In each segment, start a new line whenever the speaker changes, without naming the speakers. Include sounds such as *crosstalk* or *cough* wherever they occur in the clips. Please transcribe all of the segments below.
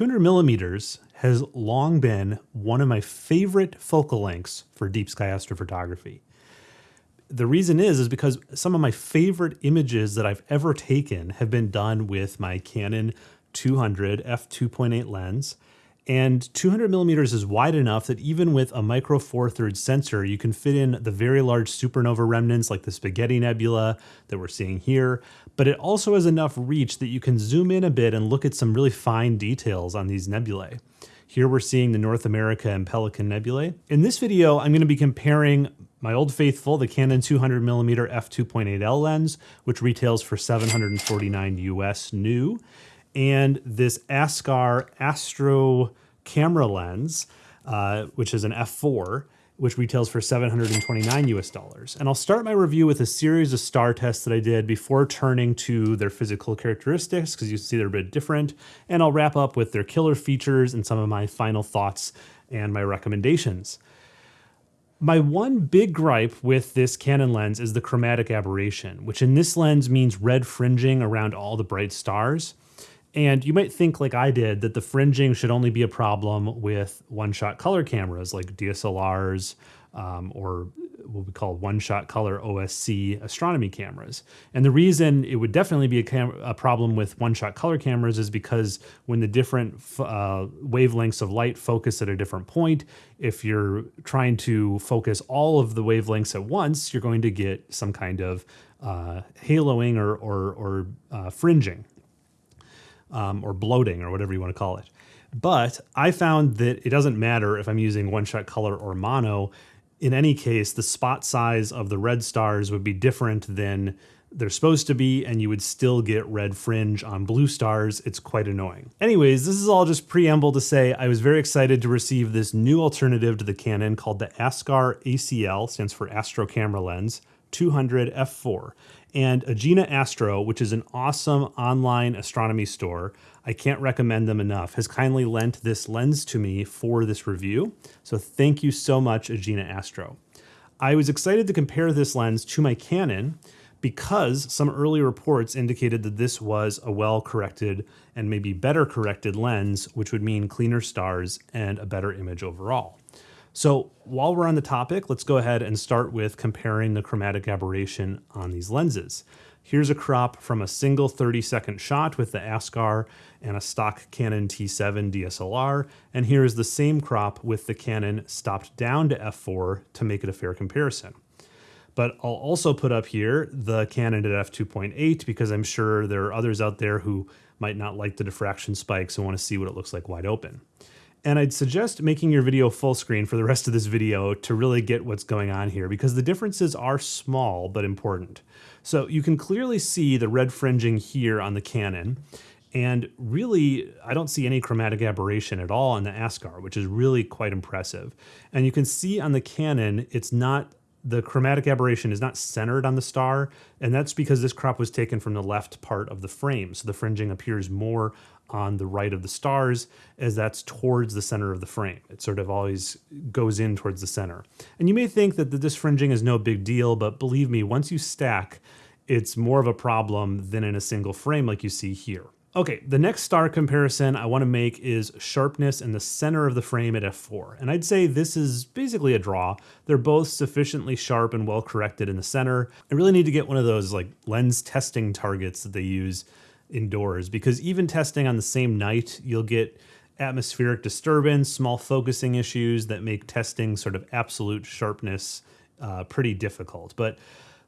200 millimeters has long been one of my favorite focal lengths for deep sky astrophotography. The reason is is because some of my favorite images that I've ever taken have been done with my Canon 200 f2.8 lens and 200 millimeters is wide enough that even with a micro four thirds sensor, you can fit in the very large supernova remnants like the Spaghetti Nebula that we're seeing here. But it also has enough reach that you can zoom in a bit and look at some really fine details on these nebulae. Here we're seeing the North America and Pelican Nebulae. In this video, I'm going to be comparing my old faithful, the Canon 200mm f2.8L lens, which retails for 749 US new, and this Askar Astro camera lens, uh, which is an f4, which retails for 729 US dollars. And I'll start my review with a series of star tests that I did before turning to their physical characteristics, because you see they're a bit different. And I'll wrap up with their killer features and some of my final thoughts and my recommendations. My one big gripe with this Canon lens is the chromatic aberration, which in this lens means red fringing around all the bright stars. And you might think, like I did, that the fringing should only be a problem with one shot color cameras like DSLRs um, or what we call one shot color OSC astronomy cameras. And the reason it would definitely be a, a problem with one shot color cameras is because when the different uh, wavelengths of light focus at a different point, if you're trying to focus all of the wavelengths at once, you're going to get some kind of uh, haloing or, or, or uh, fringing um, or bloating or whatever you want to call it. But I found that it doesn't matter if I'm using one shot color or mono. In any case, the spot size of the red stars would be different than they're supposed to be, and you would still get red fringe on blue stars. It's quite annoying. Anyways, this is all just preamble to say I was very excited to receive this new alternative to the Canon called the Askar ACL, stands for Astro Camera Lens, 200 f4 and Agena Astro, which is an awesome online astronomy store. I can't recommend them enough, has kindly lent this lens to me for this review. So thank you so much, Agena Astro. I was excited to compare this lens to my Canon because some early reports indicated that this was a well-corrected and maybe better corrected lens, which would mean cleaner stars and a better image overall. So while we're on the topic, let's go ahead and start with comparing the chromatic aberration on these lenses. Here's a crop from a single 30 second shot with the Askar and a stock Canon T7 DSLR, and here is the same crop with the Canon stopped down to f4 to make it a fair comparison. But I'll also put up here the Canon at f2.8 because I'm sure there are others out there who might not like the diffraction spikes and want to see what it looks like wide open. And I'd suggest making your video full screen for the rest of this video to really get what's going on here because the differences are small but important. So you can clearly see the red fringing here on the Canon. And really, I don't see any chromatic aberration at all in the Askar, which is really quite impressive. And you can see on the Canon, it's not the chromatic aberration is not centered on the star, and that's because this crop was taken from the left part of the frame. So the fringing appears more on the right of the stars as that's towards the center of the frame. It sort of always goes in towards the center. And you may think that this fringing is no big deal, but believe me, once you stack, it's more of a problem than in a single frame like you see here. Okay, the next star comparison I want to make is sharpness in the center of the frame at f4. And I'd say this is basically a draw. They're both sufficiently sharp and well corrected in the center. I really need to get one of those like lens testing targets that they use indoors because even testing on the same night, you'll get atmospheric disturbance, small focusing issues that make testing sort of absolute sharpness uh, pretty difficult. But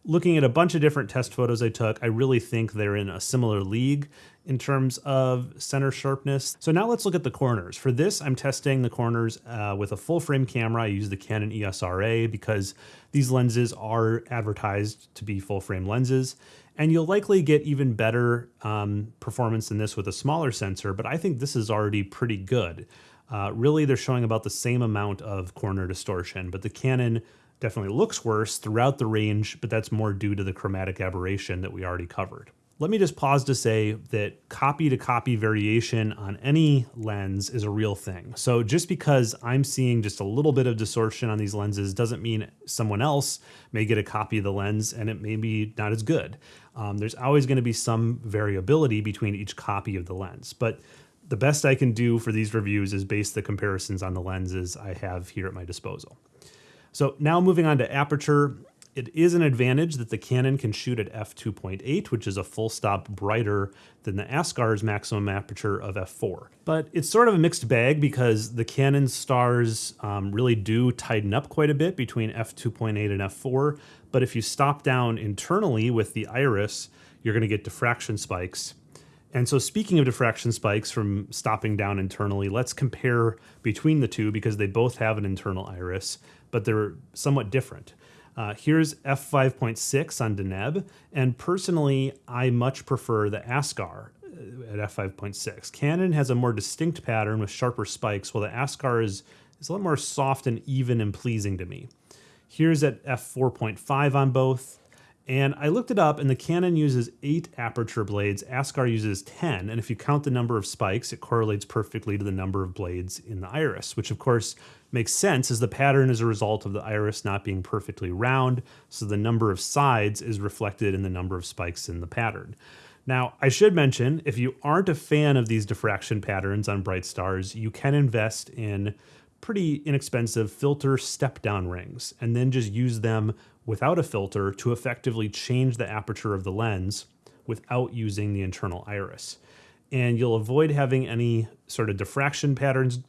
looking at a bunch of different test photos I took, I really think they're in a similar league in terms of center sharpness. So now let's look at the corners. For this, I'm testing the corners uh, with a full frame camera. I use the Canon EOS-RA because these lenses are advertised to be full frame lenses. And you'll likely get even better um, performance than this with a smaller sensor, but I think this is already pretty good. Uh, really, they're showing about the same amount of corner distortion, but the Canon definitely looks worse throughout the range, but that's more due to the chromatic aberration that we already covered. Let me just pause to say that copy to copy variation on any lens is a real thing. So just because I'm seeing just a little bit of distortion on these lenses doesn't mean someone else may get a copy of the lens and it may be not as good. Um, there's always going to be some variability between each copy of the lens. But the best I can do for these reviews is base the comparisons on the lenses I have here at my disposal. So now moving on to aperture, it is an advantage that the Canon can shoot at f2.8, which is a full stop brighter than the Askar's maximum aperture of f4. But it's sort of a mixed bag because the Canon stars um, really do tighten up quite a bit between f2.8 and f4. But if you stop down internally with the iris, you're going to get diffraction spikes. And so speaking of diffraction spikes from stopping down internally, let's compare between the two because they both have an internal iris, but they're somewhat different. Uh, here's f5.6 on Deneb, and personally, I much prefer the Askar uh, at f5.6. Canon has a more distinct pattern with sharper spikes, while the Askar is, is a lot more soft and even and pleasing to me. Here's at f4.5 on both, and I looked it up, and the Canon uses eight aperture blades. Askar uses 10. And if you count the number of spikes, it correlates perfectly to the number of blades in the iris, which of course makes sense as the pattern is a result of the iris not being perfectly round. So the number of sides is reflected in the number of spikes in the pattern. Now, I should mention if you aren't a fan of these diffraction patterns on bright stars, you can invest in pretty inexpensive filter step down rings and then just use them without a filter to effectively change the aperture of the lens without using the internal iris. And you'll avoid having any sort of diffraction patterns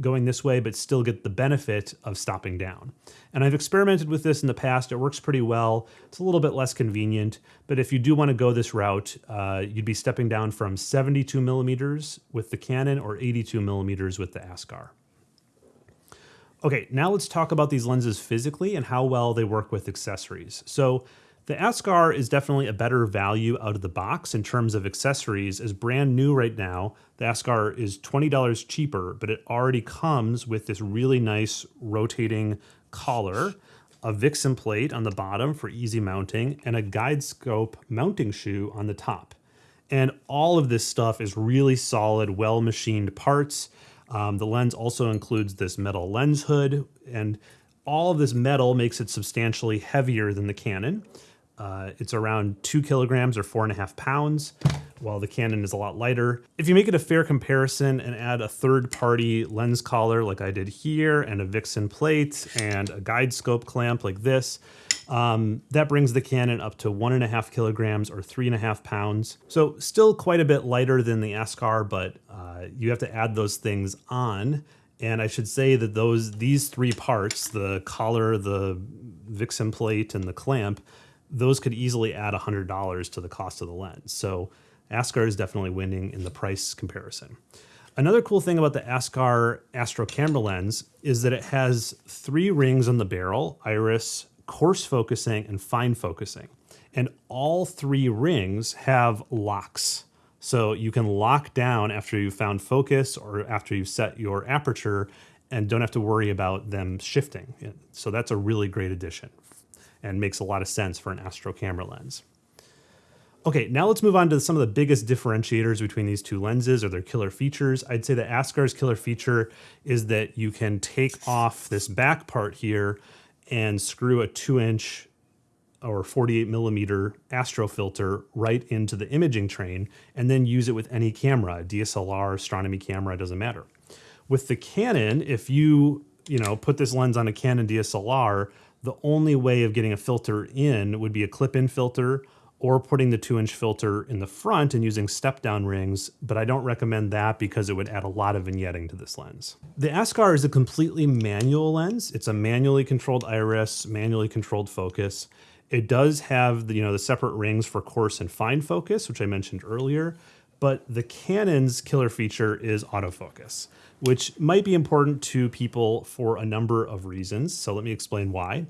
going this way, but still get the benefit of stopping down. And I've experimented with this in the past. It works pretty well. It's a little bit less convenient, but if you do want to go this route, uh, you'd be stepping down from 72 millimeters with the Canon or 82 millimeters with the Askar. Okay, now let's talk about these lenses physically and how well they work with accessories. So the Askar is definitely a better value out of the box in terms of accessories. as brand new right now. The Askar is $20 cheaper, but it already comes with this really nice rotating collar, a Vixen plate on the bottom for easy mounting, and a guide scope mounting shoe on the top. And all of this stuff is really solid, well machined parts. Um, the lens also includes this metal lens hood, and all of this metal makes it substantially heavier than the Canon. Uh, it's around two kilograms or four and a half pounds, while the Canon is a lot lighter. If you make it a fair comparison and add a third party lens collar like I did here, and a Vixen plate, and a guide scope clamp like this, um, that brings the Canon up to one and a half kilograms or three and a half pounds. So still quite a bit lighter than the Askar, but uh, you have to add those things on. And I should say that those these three parts, the collar, the Vixen plate, and the clamp, those could easily add $100 to the cost of the lens. So Askar is definitely winning in the price comparison. Another cool thing about the Askar Astro camera lens is that it has three rings on the barrel, iris, coarse focusing, and fine focusing. And all three rings have locks. So you can lock down after you've found focus or after you've set your aperture and don't have to worry about them shifting. So that's a really great addition and makes a lot of sense for an Astro camera lens. Okay, now let's move on to some of the biggest differentiators between these two lenses or their killer features. I'd say that Askar's killer feature is that you can take off this back part here and screw a two inch or 48 millimeter astro filter right into the imaging train and then use it with any camera, DSLR, astronomy camera, doesn't matter. With the Canon, if you, you know, put this lens on a Canon DSLR, the only way of getting a filter in would be a clip-in filter or putting the two inch filter in the front and using step down rings, but I don't recommend that because it would add a lot of vignetting to this lens. The Askar is a completely manual lens. It's a manually controlled iris, manually controlled focus. It does have the, you know, the separate rings for coarse and fine focus, which I mentioned earlier, but the Canon's killer feature is autofocus, which might be important to people for a number of reasons. So let me explain why.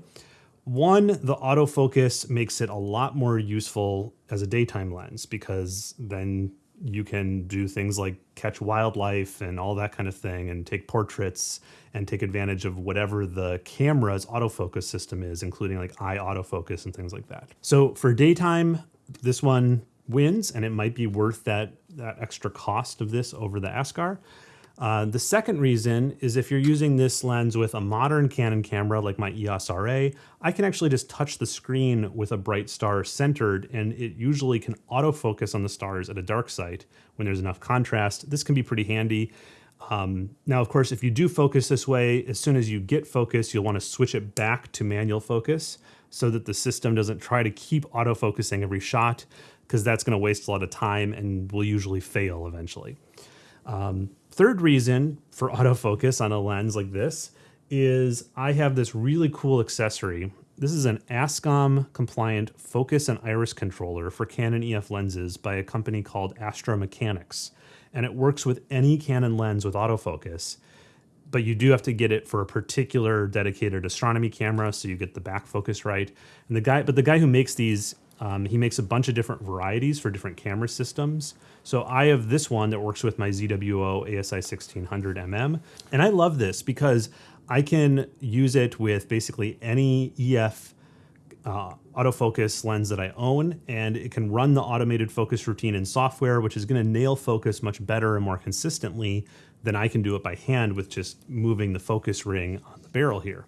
One, the autofocus makes it a lot more useful as a daytime lens because then you can do things like catch wildlife and all that kind of thing and take portraits and take advantage of whatever the camera's autofocus system is, including like eye autofocus and things like that. So for daytime, this one wins and it might be worth that, that extra cost of this over the Askar. Uh, the second reason is if you're using this lens with a modern Canon camera like my EOS RA, I can actually just touch the screen with a bright star centered and it usually can autofocus on the stars at a dark site when there's enough contrast. This can be pretty handy. Um, now, of course, if you do focus this way, as soon as you get focus, you'll want to switch it back to manual focus so that the system doesn't try to keep autofocusing every shot because that's going to waste a lot of time and will usually fail eventually. Um, third reason for *laughs* autofocus on a lens like this is I have this really cool accessory. This is an ASCOM compliant focus and iris controller for Canon EF lenses by a company called Astro Mechanics. And it works with any Canon lens with autofocus, but you do have to get it for a particular dedicated astronomy camera so you get the back focus right. And the guy, but the guy who makes these um, he makes a bunch of different varieties for different camera systems. So I have this one that works with my ZWO ASI 1600 mm. And I love this because I can use it with basically any EF uh, autofocus lens that I own, and it can run the automated focus routine in software, which is going to nail focus much better and more consistently than I can do it by hand with just moving the focus ring on the barrel here.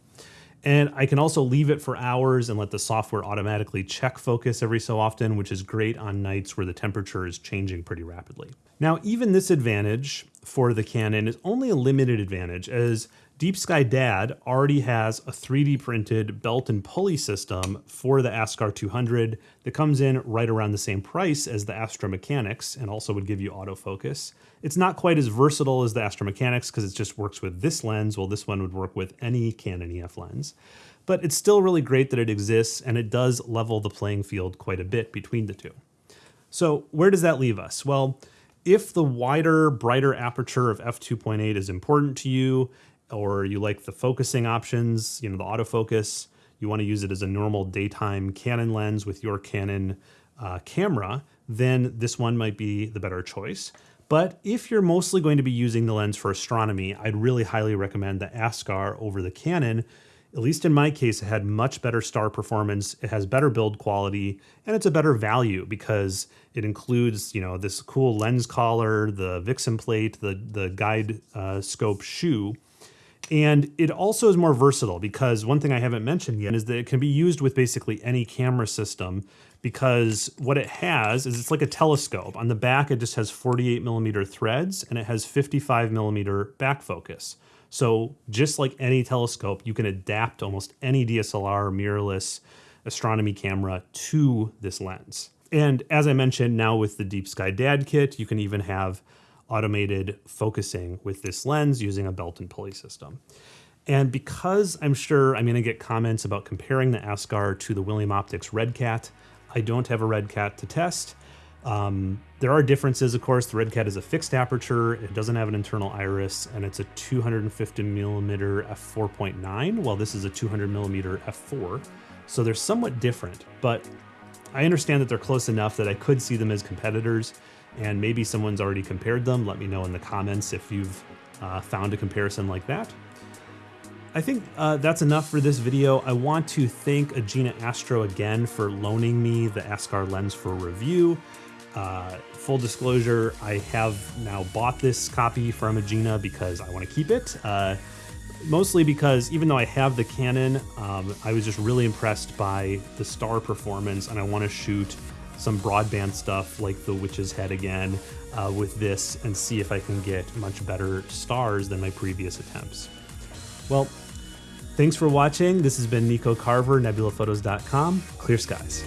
And I can also leave it for hours and let the software automatically check focus every so often, which is great on nights where the temperature is changing pretty rapidly. Now, even this advantage for the Canon is only a limited advantage as Deep Sky Dad already has a 3D printed belt and pulley system for the Askar 200 that comes in right around the same price as the Astro Mechanics and also would give you autofocus. It's not quite as versatile as the Astro Mechanics because it just works with this lens, while this one would work with any Canon EF lens. But it's still really great that it exists and it does level the playing field quite a bit between the two. So where does that leave us? Well, if the wider, brighter aperture of f2.8 is important to you, or you like the focusing options, you know, the autofocus, you want to use it as a normal daytime Canon lens with your Canon uh, camera, then this one might be the better choice. But if you're mostly going to be using the lens for astronomy, I'd really highly recommend the Askar over the Canon. At least in my case, it had much better star performance, it has better build quality, and it's a better value because it includes, you know, this cool lens collar, the Vixen plate, the, the guide uh, scope shoe, and it also is more versatile because one thing I haven't mentioned yet is that it can be used with basically any camera system because what it has is it's like a telescope. On the back, it just has 48 millimeter threads and it has 55 millimeter back focus. So just like any telescope, you can adapt almost any DSLR mirrorless astronomy camera to this lens. And as I mentioned, now with the Deep Sky Dad kit, you can even have automated focusing with this lens using a belt and pulley system. And because I'm sure I'm going to get comments about comparing the Askar to the William Optics Red Cat, I don't have a Red Cat to test. Um, there are differences, of course. The Red Cat is a fixed aperture, it doesn't have an internal iris, and it's a 250 millimeter f4.9, while this is a 200 millimeter f4. So they're somewhat different, but I understand that they're close enough that I could see them as competitors and maybe someone's already compared them. Let me know in the comments if you've uh, found a comparison like that. I think uh, that's enough for this video. I want to thank Agena Astro again for loaning me the Askar lens for review. Uh, full disclosure, I have now bought this copy from Agena because I want to keep it. Uh, mostly because even though I have the Canon, um, I was just really impressed by the star performance and I want to shoot some broadband stuff like the Witch's Head again uh, with this and see if I can get much better stars than my previous attempts. Well, thanks for watching. This has been Nico Carver, nebulaphotos.com. Clear skies.